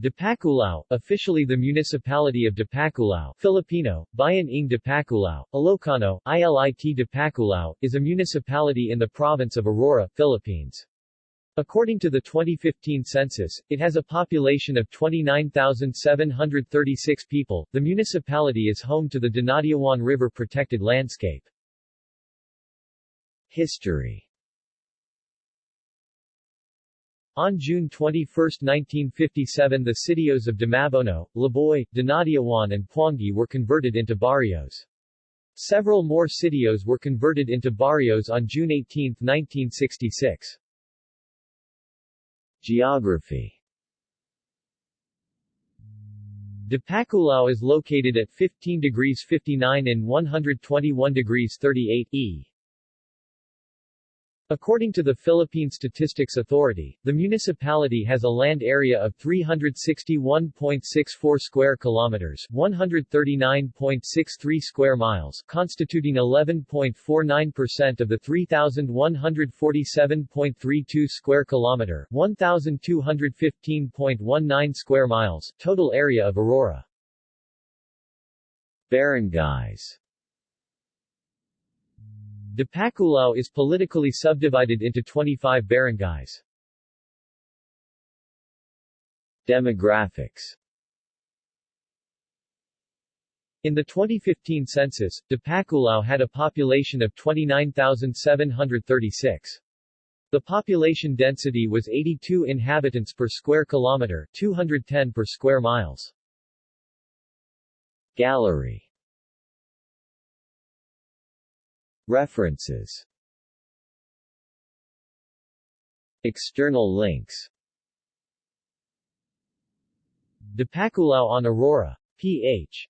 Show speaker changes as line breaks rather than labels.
Dipaculao, officially the municipality of Dipaculao Filipino, Bayan ng Dipaculao, Ilocano, ILIT Dipaculao, is a municipality in the province of Aurora, Philippines. According to the 2015 census, it has a population of 29,736 people. The municipality is home to the Dinadiawan River protected landscape. History On June 21, 1957 the sitios of Dimabono, Laboy, Dinadiawan and Puangi were converted into barrios. Several more sitios were converted into barrios on June 18, 1966. Geography Dipaculao is located at 15 degrees 59 and 121 degrees 38 E. According to the Philippine Statistics Authority, the municipality has a land area of 361.64 square kilometers, 139.63 square miles, constituting 11.49% of the 3147.32 square kilometer, 1215.19 square miles total area of Aurora. Barangays Dipaculao is politically subdivided into 25 barangays. Demographics In the 2015 census, Dipaculao had a population of 29,736. The population density was 82 inhabitants per square kilometer, 210 per square miles. Gallery References External links Dipaculao on Aurora. Ph.